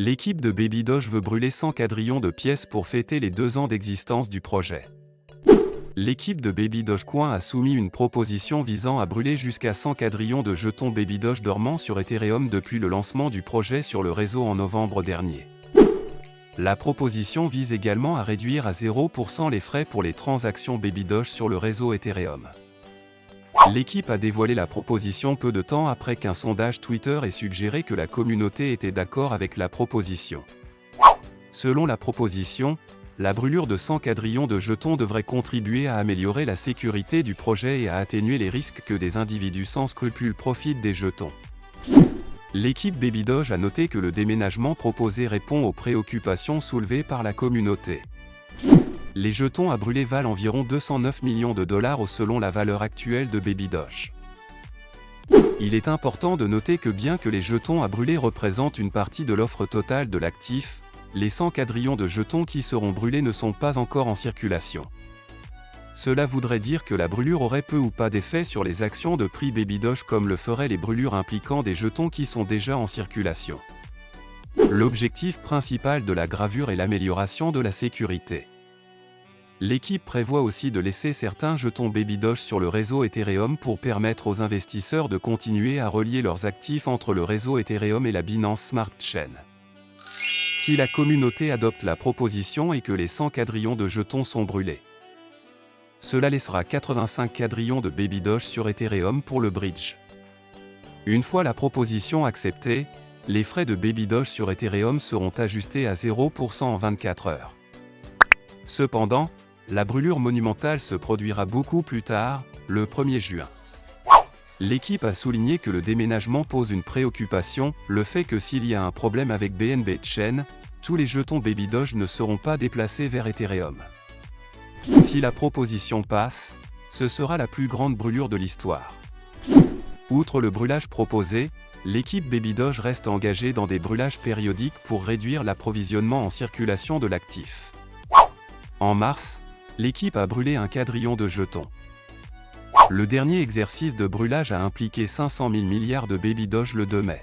L'équipe de Baby Doge veut brûler 100 quadrillons de pièces pour fêter les deux ans d'existence du projet. L'équipe de Baby Dogecoin a soumis une proposition visant à brûler jusqu'à 100 quadrillons de jetons Baby Doge dormants sur Ethereum depuis le lancement du projet sur le réseau en novembre dernier. La proposition vise également à réduire à 0% les frais pour les transactions Baby Doge sur le réseau Ethereum. L'équipe a dévoilé la proposition peu de temps après qu'un sondage Twitter ait suggéré que la communauté était d'accord avec la proposition. Selon la proposition, la brûlure de 100 quadrillons de jetons devrait contribuer à améliorer la sécurité du projet et à atténuer les risques que des individus sans scrupules profitent des jetons. L'équipe Baby Doge a noté que le déménagement proposé répond aux préoccupations soulevées par la communauté. Les jetons à brûler valent environ 209 millions de dollars selon la valeur actuelle de Baby Doge. Il est important de noter que bien que les jetons à brûler représentent une partie de l'offre totale de l'actif, les 100 quadrillons de jetons qui seront brûlés ne sont pas encore en circulation. Cela voudrait dire que la brûlure aurait peu ou pas d'effet sur les actions de prix Baby Doge comme le feraient les brûlures impliquant des jetons qui sont déjà en circulation. L'objectif principal de la gravure est l'amélioration de la sécurité. L'équipe prévoit aussi de laisser certains jetons Baby Doge sur le réseau Ethereum pour permettre aux investisseurs de continuer à relier leurs actifs entre le réseau Ethereum et la Binance Smart Chain. Si la communauté adopte la proposition et que les 100 quadrillons de jetons sont brûlés, cela laissera 85 quadrillons de Baby Doge sur Ethereum pour le bridge. Une fois la proposition acceptée, les frais de Baby Doge sur Ethereum seront ajustés à 0% en 24 heures. Cependant, la brûlure monumentale se produira beaucoup plus tard, le 1er juin. L'équipe a souligné que le déménagement pose une préoccupation, le fait que s'il y a un problème avec BNB Chain, tous les jetons Baby Doge ne seront pas déplacés vers Ethereum. Si la proposition passe, ce sera la plus grande brûlure de l'histoire. Outre le brûlage proposé, l'équipe Baby Doge reste engagée dans des brûlages périodiques pour réduire l'approvisionnement en circulation de l'actif. En mars, l'équipe a brûlé un quadrillon de jetons. Le dernier exercice de brûlage a impliqué 500 000 milliards de Baby Doge le 2 mai.